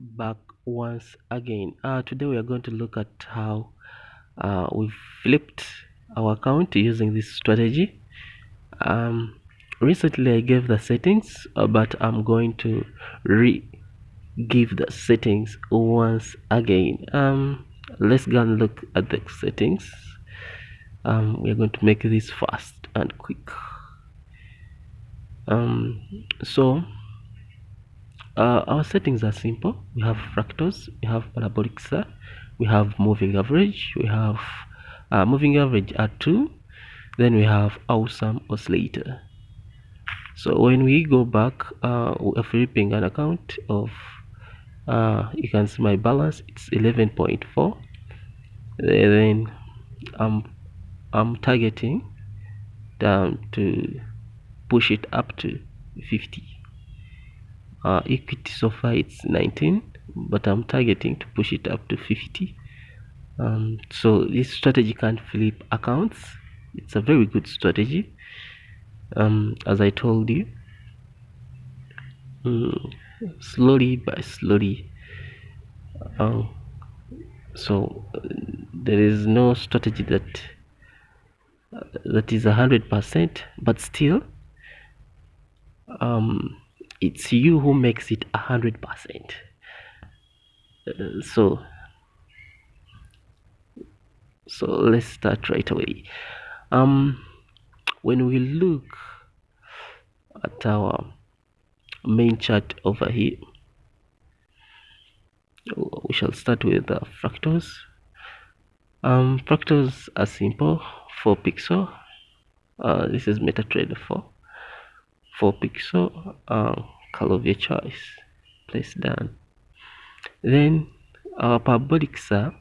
back once again. Uh, today we are going to look at how uh, we flipped our account using this strategy. Um, recently I gave the settings uh, but I'm going to re give the settings once again. Um, let's go and look at the settings. Um, we're going to make this fast and quick. Um, so uh, our settings are simple. We have fractals we have parabolic SAR we have moving average we have uh, moving average at 2 then we have awesome oscillator. So when we go back uh, we are flipping an account of uh, you can see my balance it's 11.4 then I'm I'm targeting down to push it up to 50 uh, equity so far it's 19 but I'm targeting to push it up to 50 um, so this strategy can flip accounts. It's a very good strategy. Um, as I told you mm, slowly by slowly. Uh, so uh, there is no strategy that uh, that is a hundred percent but still um, it's you who makes it a hundred percent. Uh, so so let's start right away. Um when we look at our main chart over here we shall start with the fractals. Um fractals are simple. 4 pixel. Uh, this is MetaTrader 4 4 pixel uh, color of your choice. Place down. Then our parabolic SAR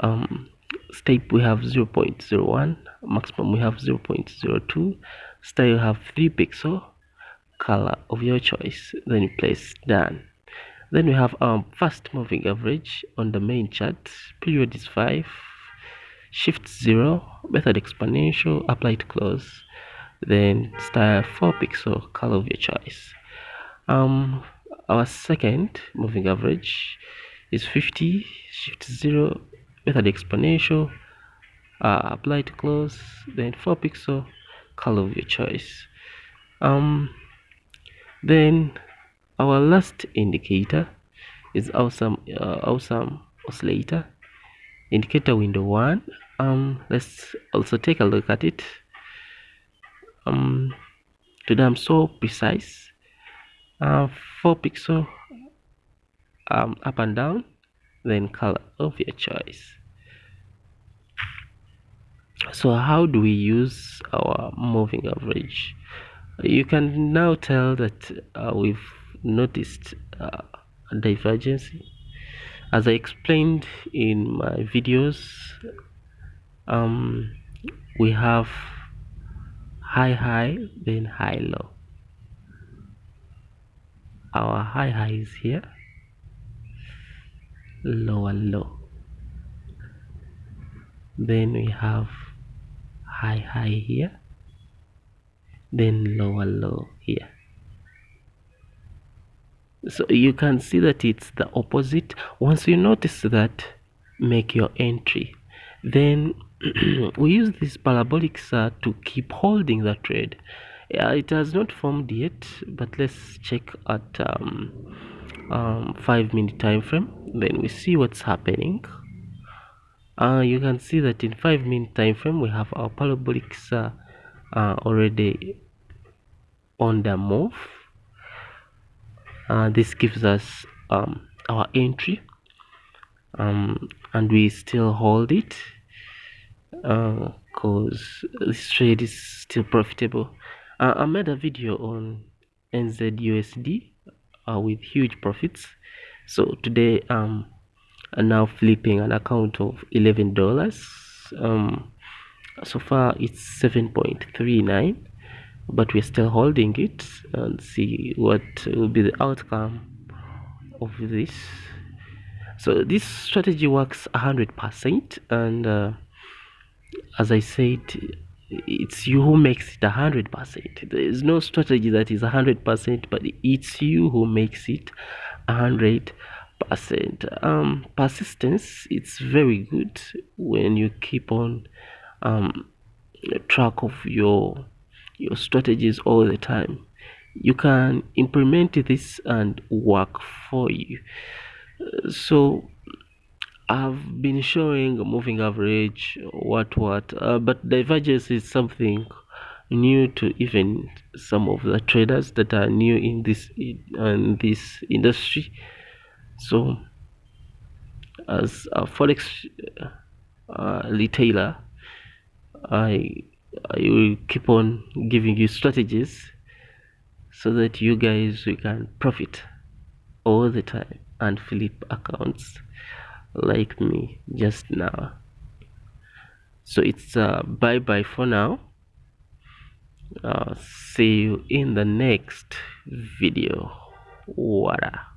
um, step we have 0 0.01 maximum we have 0 0.02 style have 3 pixel color of your choice. Then you place done then we have our fast moving average on the main chart. Period is 5 shift 0 method exponential apply to close then style 4 pixel color of your choice. Um our second moving average is 50 shift 0 method exponential uh, apply to close then 4 pixel color of your choice. Um then our last indicator is awesome uh, awesome oscillator. Indicator window one. Um let's also take a look at it um today i'm so precise. Uh 4 pixel um up and down then color of your choice. So how do we use our moving average? You can now tell that uh, we've noticed uh, a divergence. As I explained in my videos um, we have high high then high low our high high is here. Lower low. Then we have high high here. Then lower low here. So you can see that it's the opposite. Once you notice that make your entry. Then we use this parabolic SAR to keep holding the trade yeah, it has not formed yet but let's check at um, um, five minute time frame. Then we see what's happening. Uh, you can see that in five minute time frame we have our parabolic SAR uh, already on the move. Uh, this gives us um, our entry um, and we still hold it because uh, this trade is still profitable. Uh, I made a video on NZUSD uh, with huge profits. So today um I'm now flipping an account of $11 um, so far it's 7.39 but we're still holding it and see what will be the outcome of this. So this strategy works 100% and uh, as I said it's you who makes it a 100% there is no strategy that is a 100% but it's you who makes it a hundred percent. Um persistence it's very good when you keep on um track of your your strategies all the time. You can implement this and work for you. So I've been showing moving average what what uh, but divergence is something new to even some of the traders that are new in this in this industry. So as a forex uh, retailer I I will keep on giving you strategies so that you guys you can profit all the time and flip accounts like me just now. So it's uh, bye bye for now. Uh, see you in the next video. Wada.